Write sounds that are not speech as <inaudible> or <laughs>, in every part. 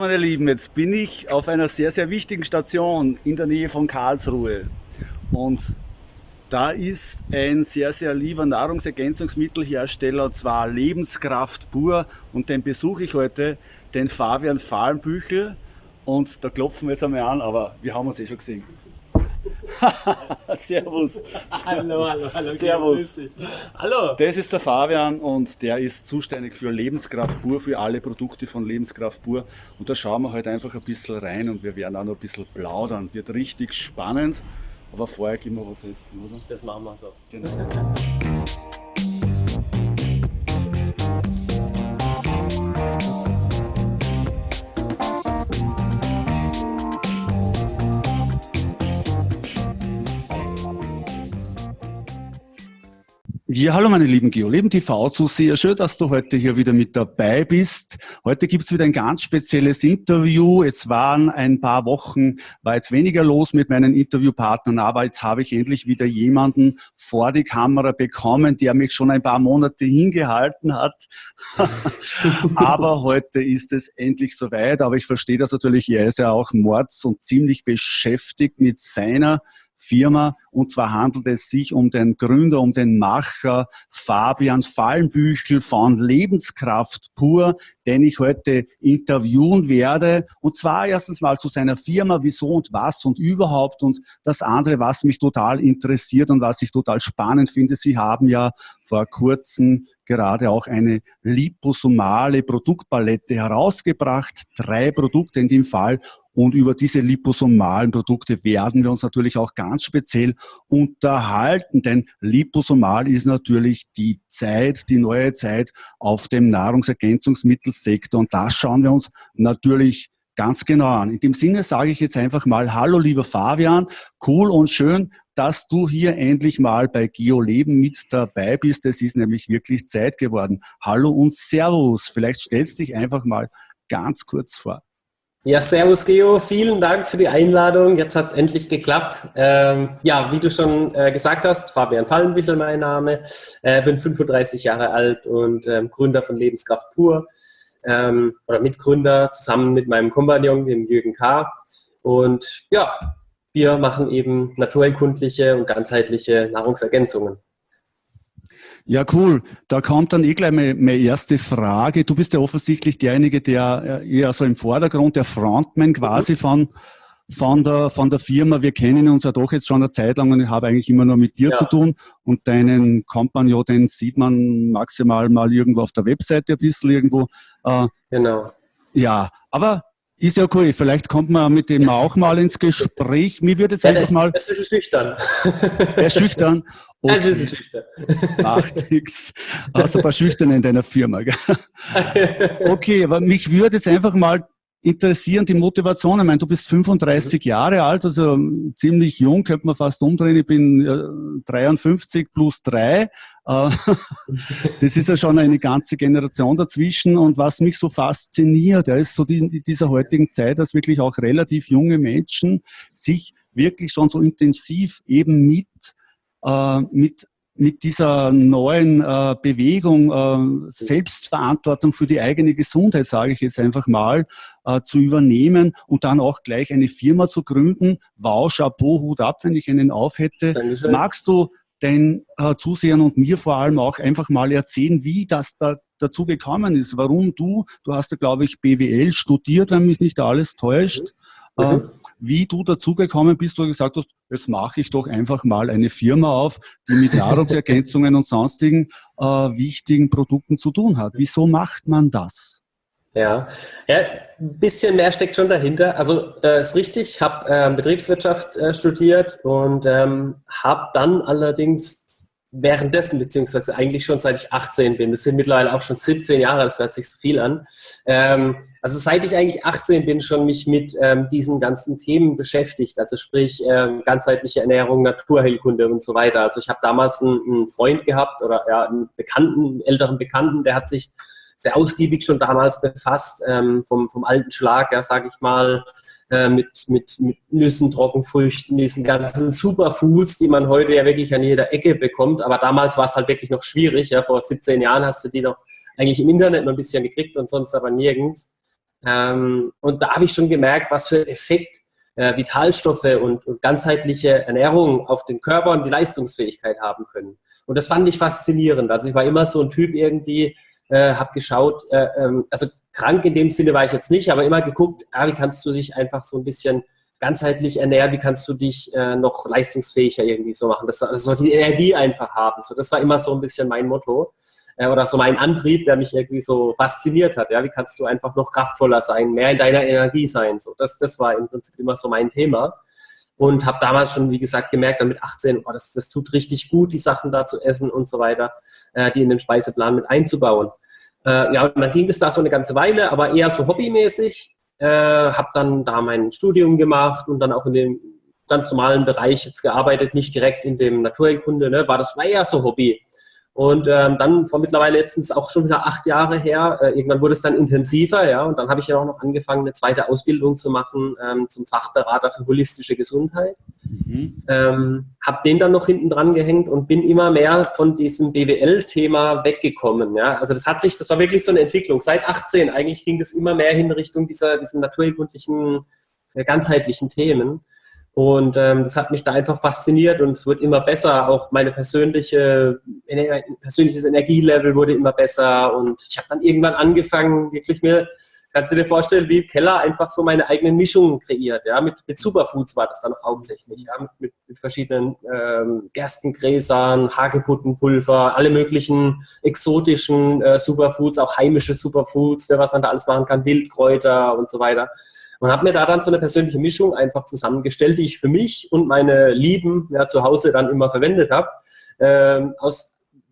Meine Lieben, jetzt bin ich auf einer sehr, sehr wichtigen Station in der Nähe von Karlsruhe. Und da ist ein sehr, sehr lieber Nahrungsergänzungsmittelhersteller, zwar Lebenskraft pur. Und den besuche ich heute, den Fabian Fahlenbüchel. Und da klopfen wir jetzt einmal an, aber wir haben uns eh schon gesehen. <laughs> Servus. Hallo, hallo, hallo. Servus. Hallo. Das ist der Fabian und der ist zuständig für Lebenskraft pur, für alle Produkte von Lebenskraft pur. Und da schauen wir heute einfach ein bisschen rein und wir werden auch noch ein bisschen plaudern. Wird richtig spannend. Aber vorher gehen wir was essen, oder? Das machen wir so. Genau. Ja, hallo meine lieben GeoLeben TV-Zuseher, schön, dass du heute hier wieder mit dabei bist. Heute gibt's wieder ein ganz spezielles Interview. Jetzt waren ein paar Wochen, war jetzt weniger los mit meinen Interviewpartnern, aber jetzt habe ich endlich wieder jemanden vor die Kamera bekommen, der mich schon ein paar Monate hingehalten hat. <laughs> aber heute ist es endlich soweit, aber ich verstehe das natürlich, er ist ja auch mords und ziemlich beschäftigt mit seiner Firma. Und zwar handelt es sich um den Gründer, um den Macher Fabian Fallenbüchel von Lebenskraft pur, den ich heute interviewen werde. Und zwar erstens mal zu seiner Firma, wieso und was und überhaupt. Und das andere, was mich total interessiert und was ich total spannend finde, Sie haben ja vor kurzem gerade auch eine liposomale Produktpalette herausgebracht. Drei Produkte in dem Fall. Und über diese liposomalen Produkte werden wir uns natürlich auch ganz speziell unterhalten, denn liposomal ist natürlich die Zeit, die neue Zeit auf dem Nahrungsergänzungsmittelsektor. Und das schauen wir uns natürlich ganz genau an. In dem Sinne sage ich jetzt einfach mal, hallo lieber Fabian, cool und schön, dass du hier endlich mal bei GeoLeben mit dabei bist. Es ist nämlich wirklich Zeit geworden. Hallo und Servus. Vielleicht stellst du dich einfach mal ganz kurz vor. Ja, servus Geo, vielen Dank für die Einladung. Jetzt hat es endlich geklappt. Ähm, ja, wie du schon äh, gesagt hast, Fabian Fallenbüchel mein Name, äh, bin 35 Jahre alt und ähm, Gründer von Lebenskraft pur ähm, oder Mitgründer zusammen mit meinem Kompagnon, dem Jürgen K. Und ja, wir machen eben naturheilkundliche und ganzheitliche Nahrungsergänzungen. Ja, cool. Da kommt dann eh gleich meine, erste Frage. Du bist ja offensichtlich derjenige, der äh, eher so im Vordergrund, der Frontman quasi mhm. von, von, der, von der Firma. Wir kennen uns ja doch jetzt schon eine Zeit lang und ich habe eigentlich immer nur mit dir ja. zu tun. Und deinen Compagnon, den sieht man maximal mal irgendwo auf der Webseite ein bisschen irgendwo. Äh, genau. Ja, aber ist ja cool. Vielleicht kommt man mit dem auch mal ins Gespräch. Mir würde jetzt ja, einfach mal. Das ist schüchtern. Er ist schüchtern. Okay. <laughs> Das ist schüchtern. Macht nichts. Hast du ein paar Schüchterne in deiner Firma. Gell? <laughs> Okay, aber mich würde jetzt einfach mal interessieren, die Motivation. Ich meine, du bist 35 mhm. Jahre alt, also ziemlich jung, könnte man fast umdrehen. Ich bin 53 plus 3. Äh, <laughs> das ist ja schon eine ganze Generation dazwischen. Und was mich so fasziniert, ist so in dieser heutigen Zeit, dass wirklich auch relativ junge Menschen sich wirklich schon so intensiv eben mit, äh, mit mit dieser neuen äh, Bewegung, äh, Selbstverantwortung für die eigene Gesundheit, sage ich jetzt einfach mal, äh, zu übernehmen und dann auch gleich eine Firma zu gründen. Wow, Chapeau, Hut ab, wenn ich einen auf hätte. Dankeschön. Magst du den äh, Zusehern und mir vor allem auch einfach mal erzählen, wie das da dazu gekommen ist, warum du, du hast ja glaube ich BWL studiert, wenn mich nicht alles täuscht, mhm. Wie du dazugekommen bist, wo du gesagt hast, jetzt mache ich doch einfach mal eine Firma auf, die mit Nahrungsergänzungen und sonstigen äh, wichtigen Produkten zu tun hat. Wieso macht man das? Ja. ja, ein bisschen mehr steckt schon dahinter. Also äh, ist richtig, ich habe äh, Betriebswirtschaft äh, studiert und ähm, habe dann allerdings währenddessen, beziehungsweise eigentlich schon seit ich 18 bin, das sind mittlerweile auch schon 17 Jahre, das hört sich so viel an, ähm, also seit ich eigentlich 18 bin, schon mich mit ähm, diesen ganzen Themen beschäftigt, also sprich ähm, ganzheitliche Ernährung, Naturheilkunde und so weiter. Also ich habe damals einen, einen, Freund gehabt oder ja, einen Bekannten, einen älteren Bekannten, der hat sich sehr ausgiebig schon damals befasst, ähm, vom, vom alten Schlag, ja, sage ich mal, äh, mit, mit, mit Nüssen, Trockenfrüchten, diesen ganzen Superfoods, die man heute ja wirklich an jeder Ecke bekommt. Aber damals war es halt wirklich noch schwierig. Ja. Vor 17 Jahren hast du die noch eigentlich im Internet noch ein bisschen gekriegt und sonst aber nirgends. Ähm, und da habe ich schon gemerkt, was für einen Effekt äh, Vitalstoffe und, und ganzheitliche Ernährung auf den Körper und die Leistungsfähigkeit haben können. Und das fand ich faszinierend. Also ich war immer so ein Typ irgendwie, äh, habe geschaut, äh, ähm, also krank in dem Sinne war ich jetzt nicht, aber immer geguckt, ah, wie kannst du dich einfach so ein bisschen ganzheitlich ernähren, wie kannst du dich äh, noch leistungsfähiger irgendwie so machen, dass also die Energie einfach haben. So, das war immer so ein bisschen mein Motto äh, oder so mein Antrieb, der mich irgendwie so fasziniert hat. Ja, wie kannst du einfach noch kraftvoller sein, mehr in deiner Energie sein? So, das, das war im Prinzip immer so mein Thema und habe damals schon, wie gesagt, gemerkt, dann mit 18, oh, das, das tut richtig gut, die Sachen da zu essen und so weiter, äh, die in den Speiseplan mit einzubauen. Äh, ja, und dann ging das da so eine ganze Weile, aber eher so hobbymäßig äh, habe dann da mein Studium gemacht und dann auch in dem ganz normalen Bereich jetzt gearbeitet, nicht direkt in dem Naturheilkunde, ne, war das war eher so Hobby. Und ähm, dann vor mittlerweile letztens auch schon wieder acht Jahre her, äh, irgendwann wurde es dann intensiver, ja, und dann habe ich ja auch noch angefangen, eine zweite Ausbildung zu machen ähm, zum Fachberater für holistische Gesundheit. Mhm. Ähm, habe den dann noch hinten dran gehängt und bin immer mehr von diesem BWL-Thema weggekommen. Ja? Also das hat sich, das war wirklich so eine Entwicklung. Seit 18 eigentlich ging das immer mehr in Richtung dieser, diesen naturkundlichen, äh, ganzheitlichen Themen. Und ähm, das hat mich da einfach fasziniert und es wird immer besser. Auch meine persönliche, persönliches Energielevel wurde immer besser. Und ich habe dann irgendwann angefangen, wirklich mir Kannst du dir vorstellen, wie im Keller einfach so meine eigenen Mischungen kreiert, ja, mit, mit Superfoods war das dann auch hauptsächlich, ja, mit, mit, verschiedenen ähm, Gerstengräsern, Hagebuttenpulver, alle möglichen exotischen äh, Superfoods, auch heimische Superfoods, ja, was man da alles machen kann, Wildkräuter und so weiter. Und habe mir da dann so eine persönliche Mischung einfach zusammengestellt, die ich für mich und meine Lieben ja, zu Hause dann immer verwendet habe, ähm,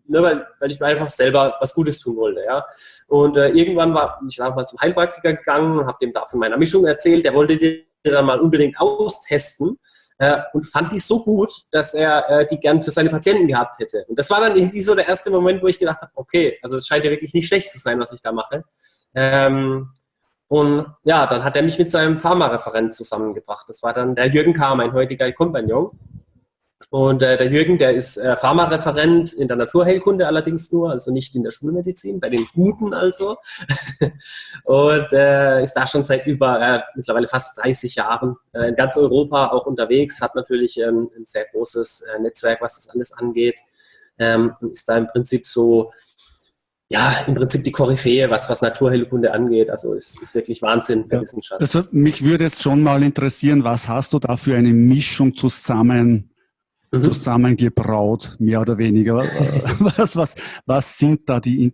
ne, weil, weil ich mir einfach selber was Gutes tun wollte. Ja. Und äh, irgendwann war ich war mal zum Heilpraktiker gegangen, habe dem da von meiner Mischung erzählt, der wollte die dann mal unbedingt austesten äh, und fand die so gut, dass er äh, die gern für seine Patienten gehabt hätte. Und das war dann irgendwie so der erste Moment, wo ich gedacht habe, okay, also es scheint ja wirklich nicht schlecht zu sein, was ich da mache. Ähm, und ja, dann hat er mich mit seinem Pharmareferent zusammengebracht. Das war dann der Jürgen K., mein heutiger Kompagnon. Und äh, der Jürgen, der ist äh, Pharmareferent in der Naturheilkunde allerdings nur, also nicht in der Schulmedizin, bei den Guten also. <laughs> und äh, ist da schon seit über äh, mittlerweile fast 30 Jahren äh, in ganz Europa auch unterwegs, hat natürlich ähm, ein sehr großes äh, Netzwerk, was das alles angeht. Ähm, ist da im Prinzip so, ja, im Prinzip die Koryphäe, was, was Naturheilkunde angeht. Also es ist wirklich Wahnsinn der ja. Wissenschaft. Also mich würde jetzt schon mal interessieren, was hast du da für eine Mischung zusammen mhm. zusammengebraut, mehr oder weniger. <laughs> was, was, was sind da die,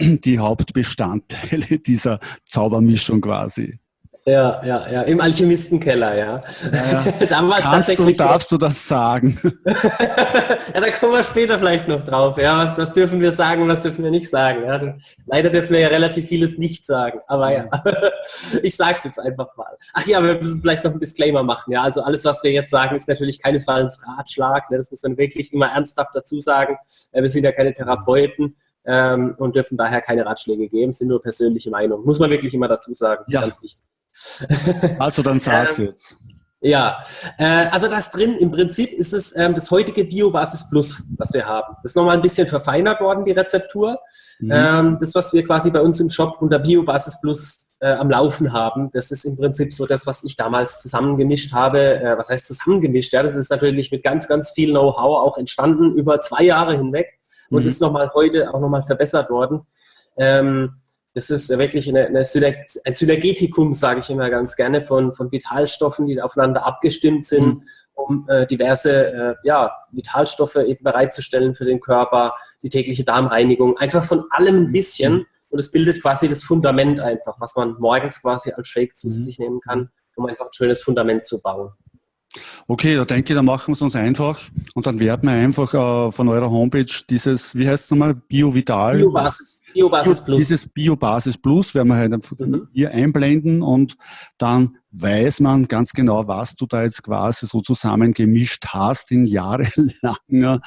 die Hauptbestandteile dieser Zaubermischung quasi? Ja, ja, ja, im Alchemistenkeller, ja. ja, ja. <laughs> Damals Kannst tatsächlich. Du, darfst du das sagen? <laughs> ja, da kommen wir später vielleicht noch drauf. Ja, was, was dürfen wir sagen, was dürfen wir nicht sagen? Ja, leider dürfen wir ja relativ vieles nicht sagen, aber ja, <laughs> ich sag's jetzt einfach mal. Ach ja, wir müssen vielleicht noch einen Disclaimer machen. Ja, also alles, was wir jetzt sagen, ist natürlich keinesfalls Ratschlag. Ne? Das muss man wirklich immer ernsthaft dazu sagen. Äh, wir sind ja keine Therapeuten. Ähm, und dürfen daher keine Ratschläge geben, sind nur persönliche Meinungen. Muss man wirklich immer dazu sagen, ja. ganz wichtig. Also dann sag's ähm, jetzt. Ja, äh, also das drin, im Prinzip ist es ähm, das heutige Biobasis Plus, was wir haben. Das ist nochmal ein bisschen verfeinert worden, die Rezeptur. Mhm. Ähm, das, was wir quasi bei uns im Shop unter Biobasis Plus äh, am Laufen haben, das ist im Prinzip so das, was ich damals zusammengemischt habe. Äh, was heißt zusammengemischt? Ja, das ist natürlich mit ganz, ganz viel Know-how auch entstanden über zwei Jahre hinweg und mhm. ist nochmal heute auch nochmal verbessert worden. Ähm, das ist wirklich eine, eine ein Synergetikum, sage ich immer ganz gerne, von, von Vitalstoffen, die aufeinander abgestimmt sind, mhm. um äh, diverse äh, ja, Vitalstoffe eben bereitzustellen für den Körper, die tägliche Darmreinigung, einfach von allem ein bisschen. Mhm. Und es bildet quasi das Fundament einfach, was man morgens quasi als Shake zu mhm. sich nehmen kann, um einfach ein schönes Fundament zu bauen. Okay, da denke ich, da machen wir es uns einfach und dann werden wir einfach äh, von eurer Homepage dieses, wie heißt es nochmal, BioVital? Biobasis, Biobasis Plus. Dieses Biobasis Plus werden wir halt mhm. hier einblenden und dann weiß man ganz genau, was du da jetzt quasi so zusammengemischt hast in jahrelanger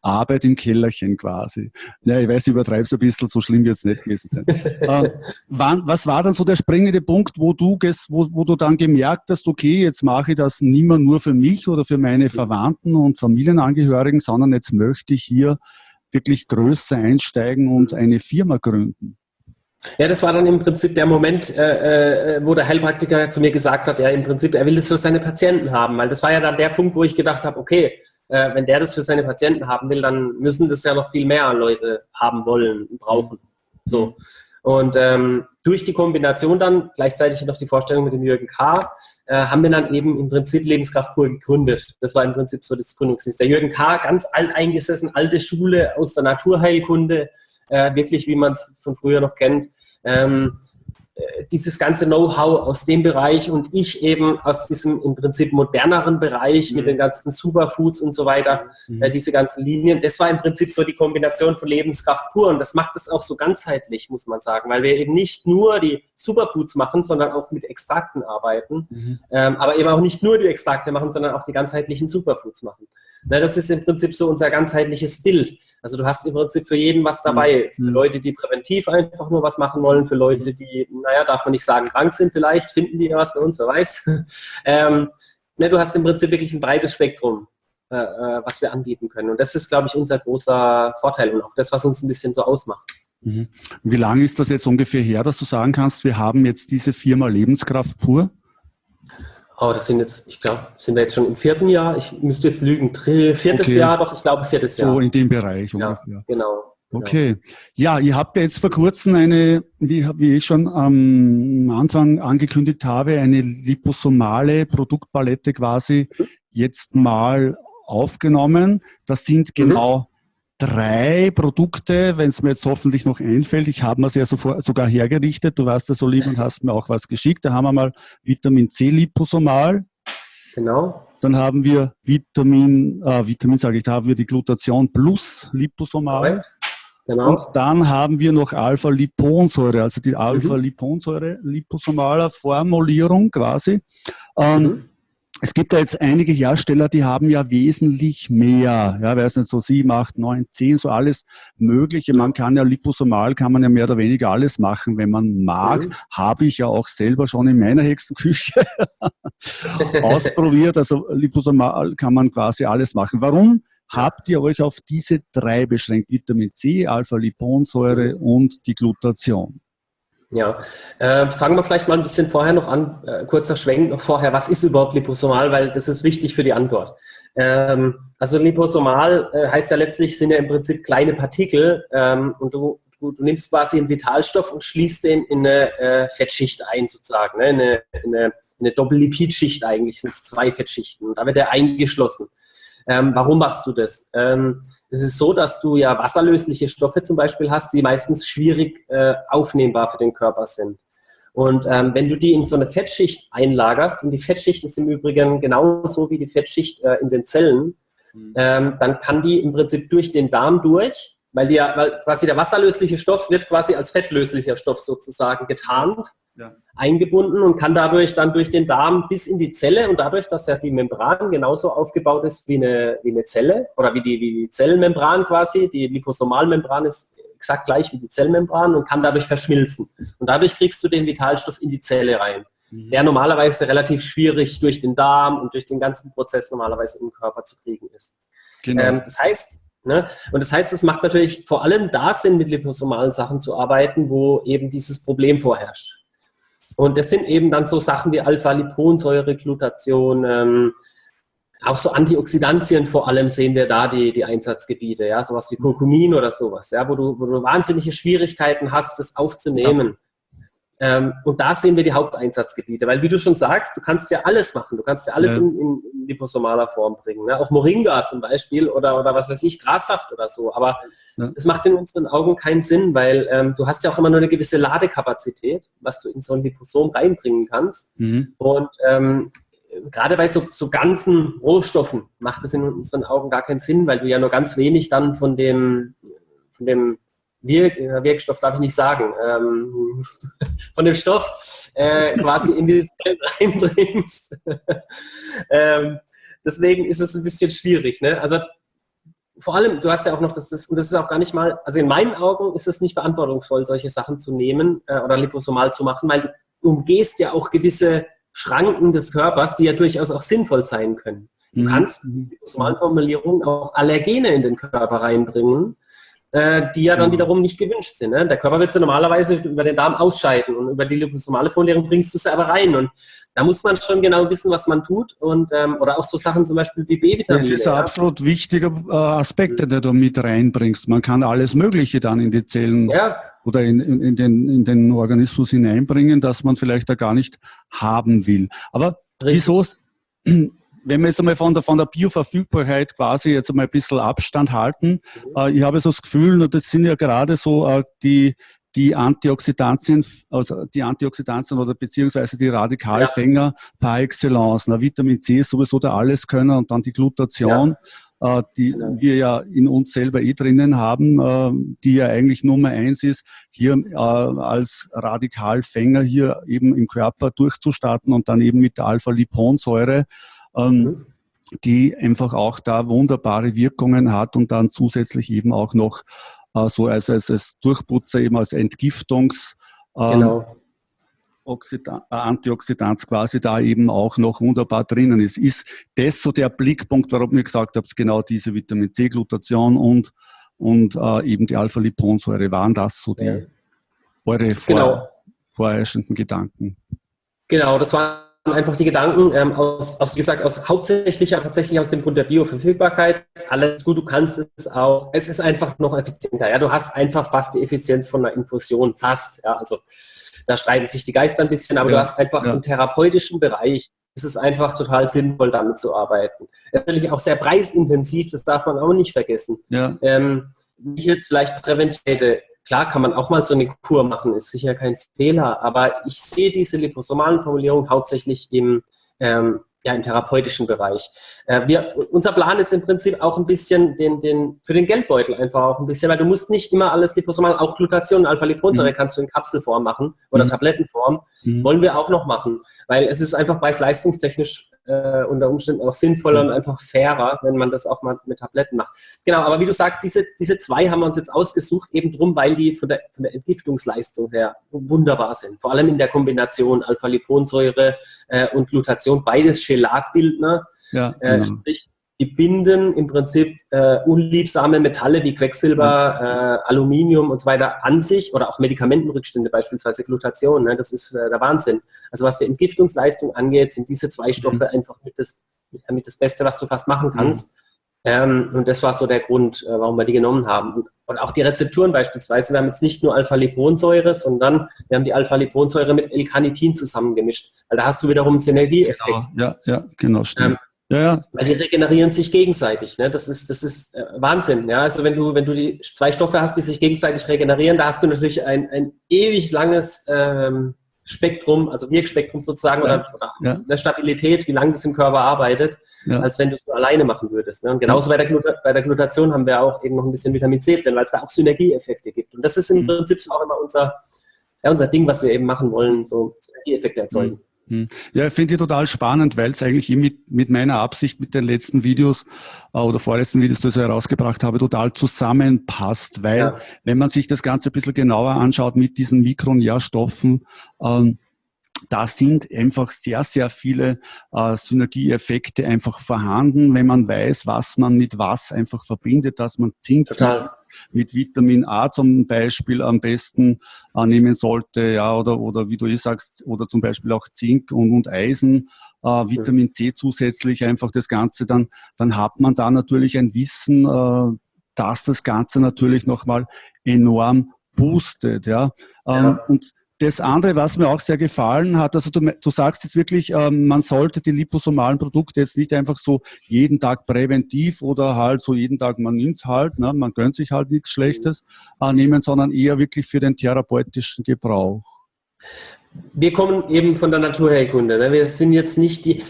Arbeit im Kellerchen quasi. Ja, ich weiß, ich übertreibe es ein bisschen, so schlimm wird es nicht gewesen sein. <laughs> äh, wann, was war dann so der springende Punkt, wo du, wo, wo du dann gemerkt hast, okay, jetzt mache ich das nicht mehr nur für mich oder für meine Verwandten und Familienangehörigen, sondern jetzt möchte ich hier wirklich größer einsteigen und eine Firma gründen? Ja, das war dann im Prinzip der Moment, äh, äh, wo der Heilpraktiker zu mir gesagt hat, ja, im Prinzip, er will das für seine Patienten haben, weil das war ja dann der Punkt, wo ich gedacht habe, okay, äh, wenn der das für seine Patienten haben will, dann müssen das ja noch viel mehr Leute haben wollen, brauchen. So. Und ähm, durch die Kombination dann, gleichzeitig noch die Vorstellung mit dem Jürgen K., äh, haben wir dann eben im Prinzip Lebenskraft pur gegründet. Das war im Prinzip so das Gründungsdienst. Der Jürgen K., ganz alt eingesessen, alte Schule aus der Naturheilkunde, äh, wirklich wie man es von früher noch kennt. Ähm, äh, dieses ganze Know-how aus dem Bereich und ich eben aus diesem im Prinzip moderneren Bereich mhm. mit den ganzen Superfoods und so weiter, mhm. äh, diese ganzen Linien, das war im Prinzip so die Kombination von Lebenskraft pur und das macht es auch so ganzheitlich, muss man sagen, weil wir eben nicht nur die Superfoods machen, sondern auch mit Extrakten arbeiten, mhm. ähm, aber eben auch nicht nur die Extrakte machen, sondern auch die ganzheitlichen Superfoods machen. Na, das ist im Prinzip so unser ganzheitliches Bild. Also du hast im Prinzip für jeden was dabei. Mhm. Für Leute, die präventiv einfach nur was machen wollen, für Leute, die, naja, darf man nicht sagen, krank sind vielleicht, finden die ja was bei uns, wer weiß. <laughs> ähm, na, du hast im Prinzip wirklich ein breites Spektrum, äh, äh, was wir anbieten können. Und das ist, glaube ich, unser großer Vorteil und auch das, was uns ein bisschen so ausmacht. Mhm. Wie lange ist das jetzt ungefähr her, dass du sagen kannst, wir haben jetzt diese Firma Lebenskraft pur? Oh, das sind jetzt, ich glaube, sind wir jetzt schon im vierten Jahr? Ich müsste jetzt lügen. Viertes okay. Jahr, doch, ich glaube viertes Jahr. So in dem Bereich ungefähr. Ja, genau. Okay. Ja, ihr habt jetzt vor kurzem eine, wie, wie ich schon am Anfang angekündigt habe, eine liposomale Produktpalette quasi jetzt mal aufgenommen. Das sind mhm. genau drei Produkte, wenn es mir jetzt hoffentlich noch einfällt. Ich habe mir es ja sogar hergerichtet. Du warst ja so lieb und hast mir auch was geschickt. Da haben wir mal Vitamin C liposomal. Genau. Dann haben wir Vitamin, äh, Vitamin sage ich, da haben wir die Glutation plus liposomal. Genau. Und dann haben wir noch Alpha-Liponsäure, also die mhm. Alpha-Liponsäure liposomaler Formulierung quasi. Ähm, mhm. Es gibt da jetzt einige Hersteller, die haben ja wesentlich mehr, ja, weiß nicht, so sieben, acht, neun, zehn, so alles Mögliche. Man kann ja liposomal, kann man ja mehr oder weniger alles machen, wenn man mag. Mhm. Habe ich ja auch selber schon in meiner Hexenküche <laughs> ausprobiert. Also liposomal kann man quasi alles machen. Warum habt ihr euch auf diese drei beschränkt? Vitamin C, Alpha-Liponsäure und die Glutation. Ja, äh, fangen wir vielleicht mal ein bisschen vorher noch an, äh, kurzer Schwenk noch vorher, was ist überhaupt liposomal, weil das ist wichtig für die Antwort. Ähm, also liposomal äh, heißt ja letztlich, sind ja im Prinzip kleine Partikel ähm, und du, du, du, nimmst quasi einen Vitalstoff und schließt den in eine äh, Fettschicht ein sozusagen, ne? in eine, in eine, eine Doppellipidschicht eigentlich, sind es zwei Fettschichten und da wird er eingeschlossen. Ähm, warum machst du das? Ähm, es ist so, dass du ja wasserlösliche Stoffe zum Beispiel hast, die meistens schwierig äh, aufnehmbar für den Körper sind. Und ähm, wenn du die in so eine Fettschicht einlagerst, und die Fettschicht ist im Übrigen genauso wie die Fettschicht äh, in den Zellen, mhm. ähm, dann kann die im Prinzip durch den Darm durch, weil, die ja, weil quasi der wasserlösliche Stoff wird quasi als fettlöslicher Stoff sozusagen getarnt ja. eingebunden und kann dadurch dann durch den Darm bis in die Zelle und dadurch, dass ja die Membran genauso aufgebaut ist wie eine, wie eine Zelle oder wie die, wie die Zellmembran quasi, die Liposomalmembran ist exakt gleich wie die Zellmembran und kann dadurch verschmilzen. Und dadurch kriegst du den Vitalstoff in die Zelle rein, mhm. der normalerweise relativ schwierig durch den Darm und durch den ganzen Prozess normalerweise im Körper zu kriegen ist. Genau. Ähm, das heißt, Ne? Und das heißt, es macht natürlich vor allem da Sinn, mit liposomalen Sachen zu arbeiten, wo eben dieses Problem vorherrscht. Und das sind eben dann so Sachen wie Alpha-Liponsäure, Glutation, ähm, auch so Antioxidantien vor allem sehen wir da die, die Einsatzgebiete, ja, sowas wie Kurkumin oder sowas, ja, wo du, wo du wahnsinnige Schwierigkeiten hast, das aufzunehmen. Ähm, und da sehen wir die Haupteinsatzgebiete, weil wie du schon sagst, du kannst ja alles machen, du kannst ja alles ja. In, in, liposomaler Form bringen. Ne? Auch Moringa zum Beispiel oder, oder was weiß ich, Grassaft oder so. Aber es ja. macht in unseren Augen keinen Sinn, weil ähm, du hast ja auch immer nur eine gewisse Ladekapazität, was du in so ein Liposom reinbringen kannst. Mhm. Und ähm, gerade bei so, so ganzen Rohstoffen macht es in unseren Augen gar keinen Sinn, weil du ja nur ganz wenig dann von dem, von dem Wirk Wirkstoff darf ich nicht sagen, ähm, <laughs> von dem Stoff äh, quasi in die Zellen <laughs> reinbringst. <laughs> ähm, deswegen ist es ein bisschen schwierig. Ne? Also vor allem, du hast ja auch noch, das, das, und das ist auch gar nicht mal, also in meinen Augen ist es nicht verantwortungsvoll, solche Sachen zu nehmen äh, oder liposomal zu machen, weil du umgehst ja auch gewisse Schranken des Körpers, die ja durchaus auch sinnvoll sein können. Du mhm. kannst, liposomalen Formulierungen, auch Allergene in den Körper reinbringen, äh, die ja dann Mhm. wiederum nicht gewünscht sind. Ne? Der Körper wird sie normalerweise über den Darm ausscheiden und über die liposomale Folierung bringst du sie aber rein. Und da muss man schon genau wissen, was man tut. Und, ähm, oder auch so Sachen zum Beispiel wie B-Vitamine. Das ist ein ja. absolut wichtiger äh, Aspekt, den du mit reinbringst. Man kann alles Mögliche dann in die Zellen ja, oder in, in, in, den, in den Organismus hineinbringen, das man vielleicht da gar nicht haben will. Aber richtig. wieso, wenn wir jetzt einmal von der, von der Bioverfügbarkeit quasi jetzt einmal ein bisschen Abstand halten, Mhm. äh, ich habe so das Gefühl, und das sind ja gerade so äh, die, die Antioxidantien, also die Antioxidantien oder beziehungsweise die Radikalfänger par excellence. Na, Vitamin C ist sowieso der Alleskönner und dann die Glutation, äh, die Genau. wir ja in uns selber eh drinnen haben, äh, die ja eigentlich Nummer eins ist, hier äh, als Radikalfänger hier eben im Körper durchzustarten und dann eben mit der Alpha-Liponsäure ähm, Mhm. die einfach auch da wunderbare Wirkungen hat und dann zusätzlich eben auch noch äh, so als, als, als Durchputzer, eben als Entgiftungs- ähm, Genau. Oxida äh, quasi da eben auch noch wunderbar drinnen ist. Ist das so der Blickpunkt, warum ihr gesagt habt, genau diese Vitamin C-Glutation und, und äh, eben die Alpha-Liponsäure, waren das so die Ja. eure vor, Genau. vorherrschenden Gedanken? Genau, das waren einfach die Gedanken ähm, aus, aus, wie gesagt, aus hauptsächlich ja tatsächlich aus dem Grund der Bioverfügbarkeit. Alles gut, du kannst es auch. Es ist einfach noch effizienter. Ja, du hast einfach fast die Effizienz von einer Infusion, fast. Ja, also da streiten sich die Geister ein bisschen, aber Ja, du hast einfach ja. im therapeutischen Bereich ist es einfach total sinnvoll, damit zu arbeiten. Natürlich auch sehr preisintensiv, das darf man auch nicht vergessen. Ja, Ähm, wie ich jetzt vielleicht präventiv hätte, klar kann man auch mal so eine Kur machen, ist sicher kein Fehler, aber ich sehe diese liposomalen Formulierungen hauptsächlich im, ähm, ja, im therapeutischen Bereich. Äh, wir, unser Plan ist im Prinzip auch ein bisschen den, den, für den Geldbeutel einfach auch ein bisschen, weil du musst nicht immer alles liposomal, auch Glutation, Alpha-Liponsäure Mhm. kannst du in Kapselform machen oder Mhm. Tablettenform, Mhm. wollen wir auch noch machen, weil es ist einfach preis-leistungstechnisch äh, unter Umständen auch sinnvoller Mhm. und einfach fairer, wenn man das auch mal mit Tabletten macht. Genau, aber wie du sagst, diese, diese zwei haben wir uns jetzt ausgesucht, eben drum, weil die von der, von der Entgiftungsleistung her wunderbar sind. Vor allem in der Kombination Alpha-Liponsäure äh, und Glutation, beides Chelatbildner, ja, äh, genau. sprich, die binden im Prinzip äh, unliebsame Metalle wie Quecksilber, äh, Aluminium und so weiter an sich oder auch Medikamentenrückstände, beispielsweise Glutation. Ne? Das ist äh, der Wahnsinn. Also was die Entgiftungsleistung angeht, sind diese zwei Stoffe einfach mit das, mit das Beste, was du fast machen kannst. Ähm, und das war so der Grund, äh, warum wir die genommen haben. Und, und auch die Rezepturen beispielsweise. Wir haben jetzt nicht nur Alpha-Liponsäure, sondern wir haben die Alpha-Liponsäure mit L-Carnitin zusammengemischt. Weil da hast du wiederum einen Synergieeffekt. Genau, ja, ja, genau, stimmt. Ähm, ja, ja, weil die regenerieren sich gegenseitig. Ne? Das ist, das ist äh, Wahnsinn. Ja? Also wenn du, wenn du die zwei Stoffe hast, die sich gegenseitig regenerieren, da hast du natürlich ein, ein ewig langes ähm, Spektrum, also Wirkspektrum sozusagen, Ja. oder, oder eine Stabilität, wie lange das im Körper arbeitet, als wenn du es nur alleine machen würdest. Ne? Und genauso bei, der Gluta bei der Glutation haben wir auch eben noch ein bisschen Vitamin C drin, weil es da auch Synergieeffekte gibt. Und das ist im Mhm. Prinzip auch immer unser, ja, unser Ding, was wir eben machen wollen, so Synergieeffekte erzeugen. Hm. Ja, ich finde die total spannend, weil es eigentlich eh mit, mit meiner Absicht mit den letzten Videos äh, oder vorletzten Videos, die ich herausgebracht habe, total zusammenpasst. Weil Ja. wenn man sich das Ganze ein bisschen genauer anschaut mit diesen Mikronährstoffen, ähm, da sind einfach sehr, sehr viele äh, Synergieeffekte einfach vorhanden, wenn man weiß, was man mit was einfach verbindet, dass man Zink Total. mit Vitamin A zum Beispiel am besten äh, nehmen sollte, ja, oder, oder wie du eh sagst, oder zum Beispiel auch Zink und, und Eisen, äh, Vitamin C zusätzlich einfach das Ganze, dann, dann hat man da natürlich ein Wissen, äh, dass das Ganze natürlich nochmal enorm boostet, ja. Ähm, Ja. Und das andere, was mir auch sehr gefallen hat, also du, du sagst jetzt wirklich, ähm, man sollte die liposomalen Produkte jetzt nicht einfach so jeden Tag präventiv oder halt so jeden Tag, man nimmt's halt, ne, man gönnt sich halt nichts Schlechtes äh, nehmen, sondern eher wirklich für den therapeutischen Gebrauch. wir kommen eben von der Naturheilkunde. Ne? Wir sind jetzt nicht die.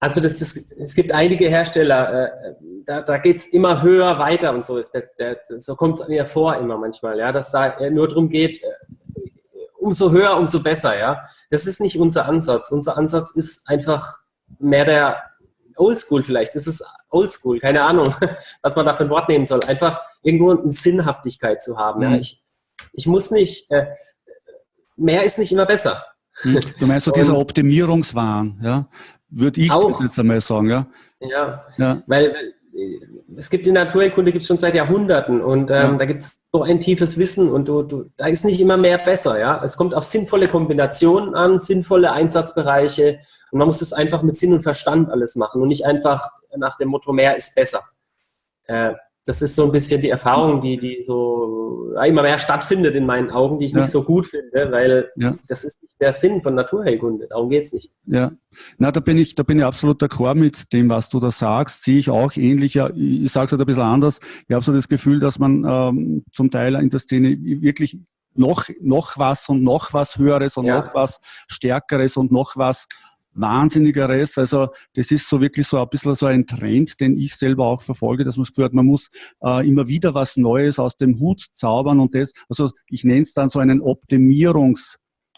Also das, das, es gibt einige Hersteller, äh, da, da geht es immer höher weiter und so ist der, der, so kommt es mir vor immer manchmal, ja, dass da nur darum geht, äh, umso höher, umso besser, ja. Das ist nicht unser Ansatz. Unser Ansatz ist einfach mehr der Oldschool vielleicht. Das ist Oldschool, keine Ahnung, <laughs> was man da für ein Wort nehmen soll. Einfach irgendwo eine Sinnhaftigkeit zu haben. Ja. Mhm. Ich, ich muss nicht, äh, mehr ist nicht immer besser. Hm? Du meinst so <laughs> dieser Optimierungswahn, ja? Würde ich Auch. das jetzt einmal sagen, ja? Ja, Ja, weil es gibt in Naturheilkunde gibt es schon seit Jahrhunderten und ähm, ja. da gibt es so ein tiefes Wissen und du, du, da ist nicht immer mehr besser. Ja? Es kommt auf sinnvolle Kombinationen an, sinnvolle Einsatzbereiche und man muss es einfach mit Sinn und Verstand alles machen und nicht einfach nach dem Motto, mehr ist besser. Äh, das ist so ein bisschen die Erfahrung, die, die so immer mehr stattfindet in meinen Augen, die ich ja. nicht so gut finde, weil ja. das ist nicht der Sinn von Naturheilkunde. Darum geht es nicht. Ja, na, da bin ich, da bin ich absolut d'accord mit dem, was du da sagst. Sehe ich auch ähnlich. Ja, ich sage es halt ein bisschen anders. Ich habe so das Gefühl, dass man ähm, zum Teil in der Szene wirklich noch, noch was und noch was Höheres und ja. noch was Stärkeres und noch was Wahnsinnigeres. Also das ist so wirklich so ein bisschen so ein Trend, den ich selber auch verfolge, dass man Gefühl hat, man muss äh, immer wieder was Neues aus dem Hut zaubern und das, also ich nenne es dann so einen Optimierungs-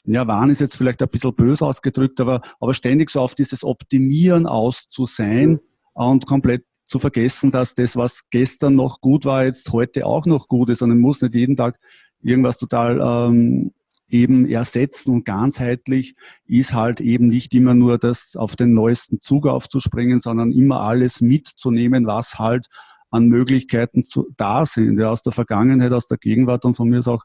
ja, Wahn ist jetzt vielleicht ein bisschen böse ausgedrückt, aber, aber ständig so auf dieses Optimieren aus zu sein und komplett zu vergessen, dass das, was gestern noch gut war, jetzt heute auch noch gut ist. Und man muss nicht jeden Tag irgendwas total ähm, eben ersetzen und ganzheitlich ist halt eben nicht immer nur das auf den neuesten Zug aufzuspringen, sondern immer alles mitzunehmen, was halt an Möglichkeiten zu, da sind, ja, aus der Vergangenheit, aus der Gegenwart und von mir ist auch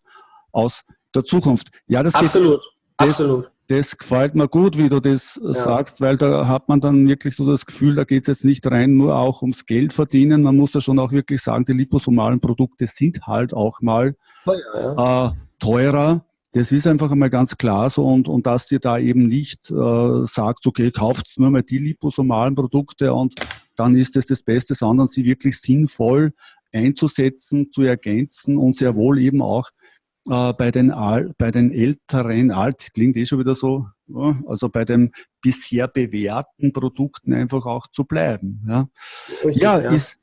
aus der Zukunft. Ja, das absolut, geht, das, absolut. Das gefällt mir gut, wie du das ja. sagst, weil da hat man dann wirklich so das Gefühl, da geht es jetzt nicht rein nur auch ums Geld verdienen. Man muss ja schon auch wirklich sagen, die liposomalen Produkte sind halt auch mal teuer. Ja. Äh, teurer das ist einfach einmal ganz klar so und, und dass dir da eben nicht äh, sagt, okay, kauft nur mal die liposomalen Produkte und dann ist es das Beste, sondern sie wirklich sinnvoll einzusetzen, zu ergänzen und sehr wohl eben auch äh, bei, den Al bei den älteren, alt klingt eh schon wieder so, ja, also bei den bisher bewährten Produkten einfach auch zu bleiben. Ja, ja, ja. Ist,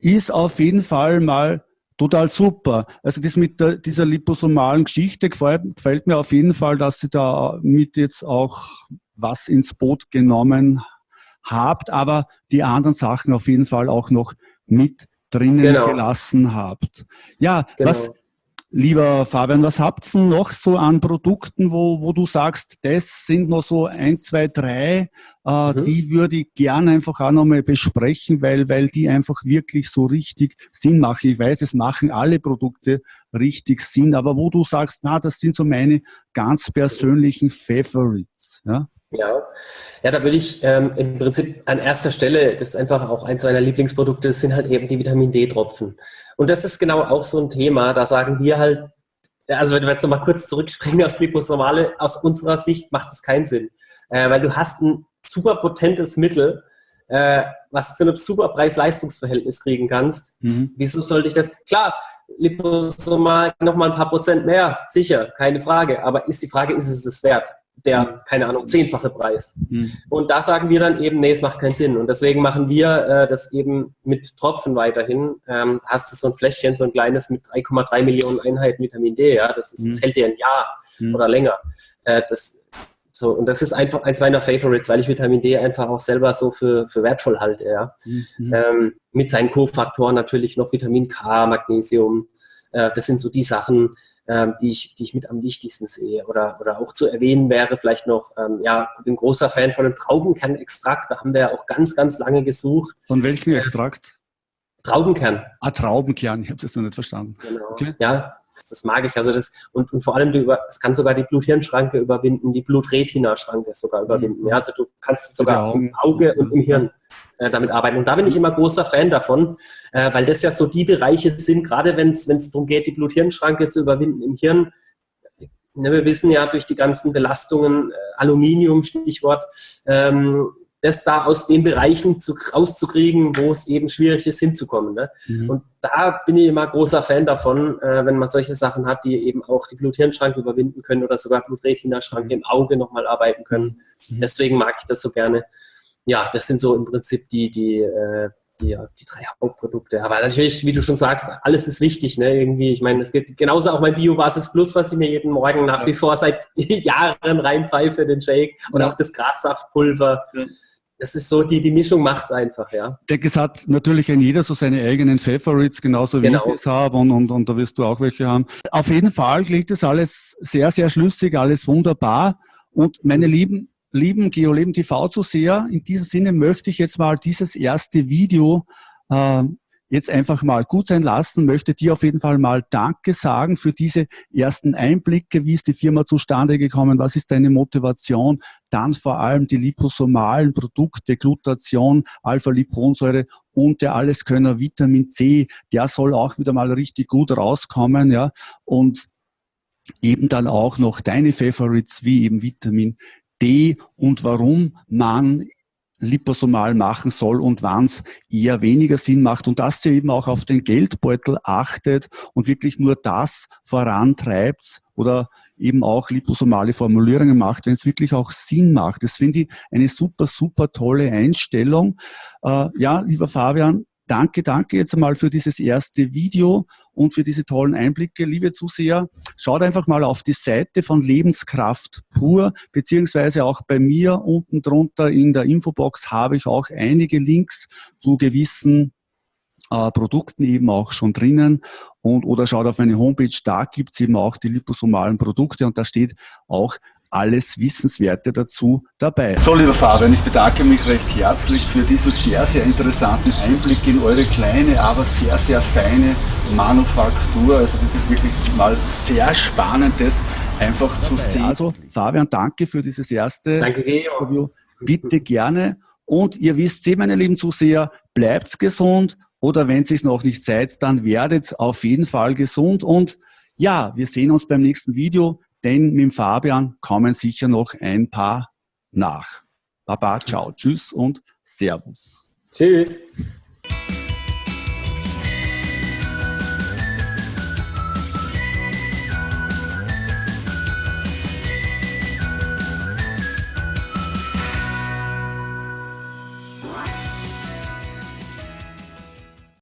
ist auf jeden Fall mal total super. Also das mit der, dieser liposomalen Geschichte gefällt, gefällt, mir auf jeden Fall, dass Sie da mit jetzt auch was ins Boot genommen habt, aber die anderen Sachen auf jeden Fall auch noch mit drinnen genau. gelassen habt. Ja, genau. was, Lieber Fabian, was habt ihr noch so an Produkten, wo, wo du sagst, das sind noch so ein, zwei, drei, äh, mhm. die würde ich gerne einfach auch nochmal besprechen, weil, weil die einfach wirklich so richtig Sinn machen. Ich weiß, es machen alle Produkte richtig Sinn, aber wo du sagst, na, das sind so meine ganz persönlichen Favorites. Ja? Ja, ja, da würde ich ähm, im Prinzip an erster Stelle, das ist einfach auch eins meiner Lieblingsprodukte, das sind halt eben die Vitamin D-Tropfen. Und das ist genau auch so ein Thema, da sagen wir halt, also wenn wir jetzt nochmal kurz zurückspringen aus Liposomale, aus unserer Sicht macht das keinen Sinn. Äh, weil du hast ein super potentes Mittel, äh, was zu einem super Preis-Leistungs-Verhältnis kriegen kannst. Mhm. Wieso sollte ich das? Klar, Liposomal nochmal ein paar Prozent mehr, sicher, keine Frage. Aber ist die Frage, ist es es wert? Der, keine Ahnung, zehnfache Preis. Mhm. Und da sagen wir dann eben, nee, es macht keinen Sinn. Und deswegen machen wir äh, das eben mit Tropfen weiterhin. Ähm, hast du so ein Fläschchen, so ein kleines mit 3,3 Millionen Einheiten Vitamin D, ja, das, ist, mhm. das hält dir ein Jahr mhm. oder länger. Äh, das, so, und das ist einfach eins meiner Favorites, weil ich Vitamin D einfach auch selber so für, für wertvoll halte, ja. Mhm. Ähm, mit seinen Kofaktoren natürlich noch Vitamin K, Magnesium. Äh, das sind so die Sachen, ähm, die, ich, die ich mit am wichtigsten sehe. Oder, oder auch zu erwähnen wäre vielleicht noch, ähm, ja, ich bin großer Fan von dem Traubenkernextrakt. Da haben wir ja auch ganz, ganz lange gesucht. Von welchem Extrakt? Traubenkern. Ah, Traubenkern, ich habe das noch nicht verstanden. Genau. Okay. Ja, das mag ich. Also das, und, und vor allem, du über, es kann sogar die Blut-Hirn-Schranke überwinden, die Blut-Retina-Schranke sogar überwinden. Mhm. Ja, also du kannst sogar im Auge und im Hirn äh, damit arbeiten. Und da bin ich immer großer Fan davon, äh, weil das ja so die Bereiche sind, gerade wenn es darum geht, die Blut-Hirn-Schranke zu überwinden im Hirn. Ne, wir wissen ja durch die ganzen Belastungen, äh, Aluminium, Stichwort, ähm, das da aus den Bereichen zu, rauszukriegen, wo es eben schwierig ist, hinzukommen. Ne? Mhm. Und da bin ich immer großer Fan davon, äh, wenn man solche Sachen hat, die eben auch die Blut-Hirn-Schranke überwinden können oder sogar Blut-Retina-Schranke im Auge nochmal arbeiten können. Mhm. Deswegen mag ich das so gerne. Ja, das sind so im Prinzip die, die, äh, die, die drei Hauptprodukte. Aber natürlich, wie du schon sagst, alles ist wichtig. Ne? Irgendwie, ich meine, es gibt genauso auch mein Biobasis Plus, was ich mir jeden Morgen nach ja. wie vor seit <laughs> Jahren reinpfeife, den Shake und ja. auch das Grassaftpulver. Ja das ist so, die, die Mischung macht es einfach, ja. Ich denke, es hat natürlich ein jeder so seine eigenen Favorites, genauso wie genau. ich das habe und, und, und da wirst du auch welche haben. Auf jeden Fall klingt das alles sehr, sehr schlüssig, alles wunderbar. Und meine Lieben, lieben GeoLeben TV-Zuseher, in diesem Sinne möchte ich jetzt mal dieses erste Video äh, jetzt einfach mal gut sein lassen, möchte dir auf jeden Fall mal Danke sagen für diese ersten Einblicke, wie ist die Firma zustande gekommen, was ist deine Motivation, dann vor allem die liposomalen Produkte, Glutation, Alpha-Liponsäure und der Alleskönner Vitamin C, der soll auch wieder mal richtig gut rauskommen, ja, und eben dann auch noch deine Favorites wie eben Vitamin D. Und warum man liposomal machen soll und wann es eher weniger Sinn macht und dass ihr eben auch auf den Geldbeutel achtet und wirklich nur das vorantreibt oder eben auch liposomale Formulierungen macht, wenn es wirklich auch Sinn macht. Das finde ich eine super, super tolle Einstellung. Äh, ja, lieber Fabian, Danke, danke jetzt einmal für dieses erste Video und für diese tollen Einblicke, liebe Zuseher. Schaut einfach mal auf die Seite von Lebenskraft pur, beziehungsweise auch bei mir unten drunter in der Infobox habe ich auch einige Links zu gewissen äh, Produkten eben auch schon drinnen und oder schaut auf meine Homepage, da gibt's eben auch die liposomalen Produkte und da steht auch alles Wissenswerte dazu dabei. So, lieber Fabian, ich bedanke mich recht herzlich für diesen sehr, sehr interessanten Einblick in eure kleine, aber sehr, sehr feine Manufaktur. Also das ist wirklich mal sehr spannend, das einfach zu sehen. Also, Fabian, danke für dieses erste danke, Interview. Bitte gerne. Und ihr wisst, eh, meine lieben Zuseher, bleibt gesund oder wenn es noch nicht seid, dann werdet auf jeden Fall gesund und ja, wir sehen uns beim nächsten Video denn mit Fabian kommen sicher noch ein paar nach. Baba, ciao, tschüss und Servus. Tschüss.